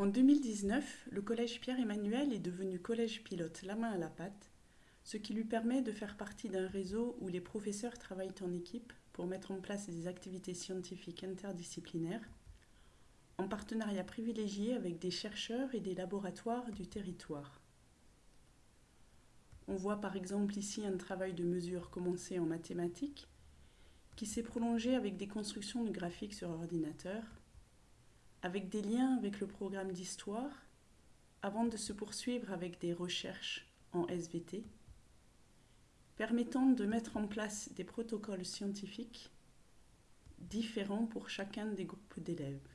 En 2019, le collège Pierre-Emmanuel est devenu collège pilote la main à la pâte, ce qui lui permet de faire partie d'un réseau où les professeurs travaillent en équipe pour mettre en place des activités scientifiques interdisciplinaires, en partenariat privilégié avec des chercheurs et des laboratoires du territoire. On voit par exemple ici un travail de mesure commencé en mathématiques, qui s'est prolongé avec des constructions de graphiques sur ordinateur, avec des liens avec le programme d'histoire, avant de se poursuivre avec des recherches en SVT, permettant de mettre en place des protocoles scientifiques différents pour chacun des groupes d'élèves.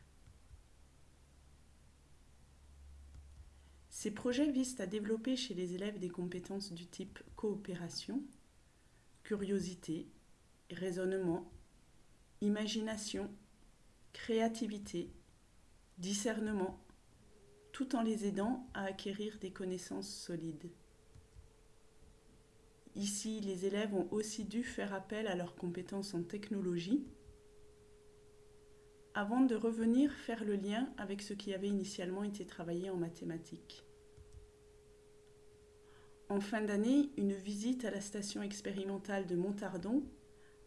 Ces projets visent à développer chez les élèves des compétences du type coopération, curiosité, raisonnement, imagination, créativité, discernement, tout en les aidant à acquérir des connaissances solides. Ici, les élèves ont aussi dû faire appel à leurs compétences en technologie avant de revenir faire le lien avec ce qui avait initialement été travaillé en mathématiques. En fin d'année, une visite à la station expérimentale de Montardon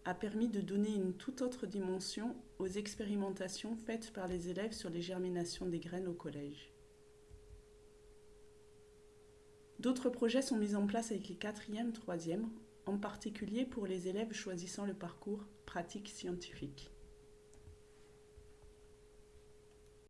a permis de donner une toute autre dimension aux expérimentations faites par les élèves sur les germinations des graines au collège. D'autres projets sont mis en place avec les 4e, 3e, en particulier pour les élèves choisissant le parcours pratique scientifique.